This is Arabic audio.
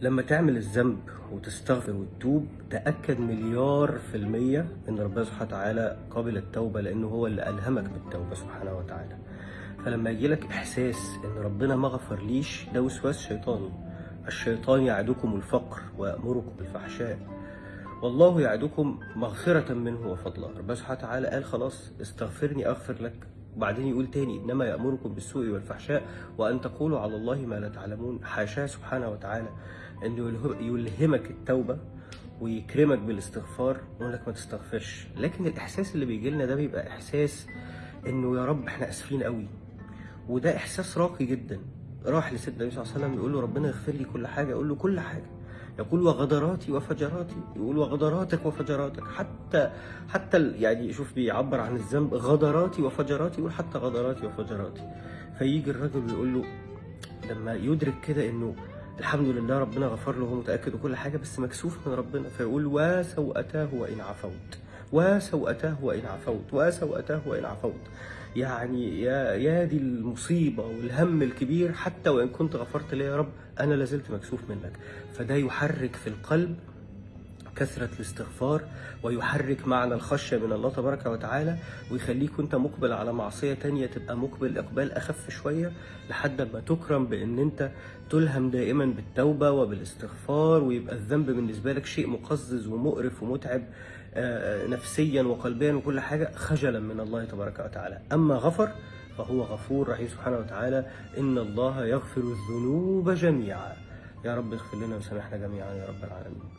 لما تعمل الذنب وتستغفر وتتوب تأكد مليار في المية إن ربنا سبحانه وتعالى قابل التوبة لأنه هو اللي ألهمك بالتوبة سبحانه وتعالى. فلما يجيلك إحساس إن ربنا ما غفرليش ده وسواس شيطاني الشيطان يعدكم الفقر ويأمركم بالفحشاء. والله يعدكم مغفرة منه وفضلا. ربنا سبحانه وتعالى قال خلاص استغفرني أغفر لك. وبعدين يقول تاني إنما يأمركم بالسوء والفحشاء وأن تقولوا على الله ما لا تعلمون. حاشاه سبحانه وتعالى إنه يله- يلهمك التوبة ويكرمك بالاستغفار ويقول لك ما تستغفرش. لكن الإحساس اللي بيجي لنا ده بيبقى إحساس إنه يا رب إحنا آسفين قوي. وده إحساس راقي جدا. راح لسيدنا النبي صلى الله عليه وسلم يقول له ربنا يغفر لي كل حاجة يقول له كل حاجة. يقول وغدراتي وفجراتي يقول وغدراتك وفجراتك حتى حتى يعني شوف بيعبر عن الذنب غدراتي وفجراتي يقول حتى غدراتي وفجراتي. فيجي الراجل ويقول له لما يدرك كده إنه الحمد لله ربنا غفر له وهو متاكد وكل حاجة بس مكسوف من ربنا فيقول وسوءتاه وإن عفوت. وسوءتاه وان عفوت وسوءتاه وان عفوت يعني يا يا دي المصيبة والهم الكبير حتى وإن كنت غفرت لي يا رب أنا لازلت مكسوف منك. فده يحرك في القلب كثرة الاستغفار ويحرك معنى الخشية من الله تبارك وتعالى ويخليك وانت مقبل على معصية تانية تبقى مقبل إقبال أخف شوية لحد ما تكرم بأن انت تلهم دائما بالتوبة وبالاستغفار ويبقى الذنب بالنسبة لك شيء مقزز ومقرف ومتعب آه، نفسيا وقلبيا وكل حاجة خجلا من الله تبارك وتعالى. أما غفر فهو غفور رحيم سبحانه وتعالى. إن الله يغفر الذنوب جميعا. يا رب اغفر لنا وسامحنا جميعا يا رب العالمين.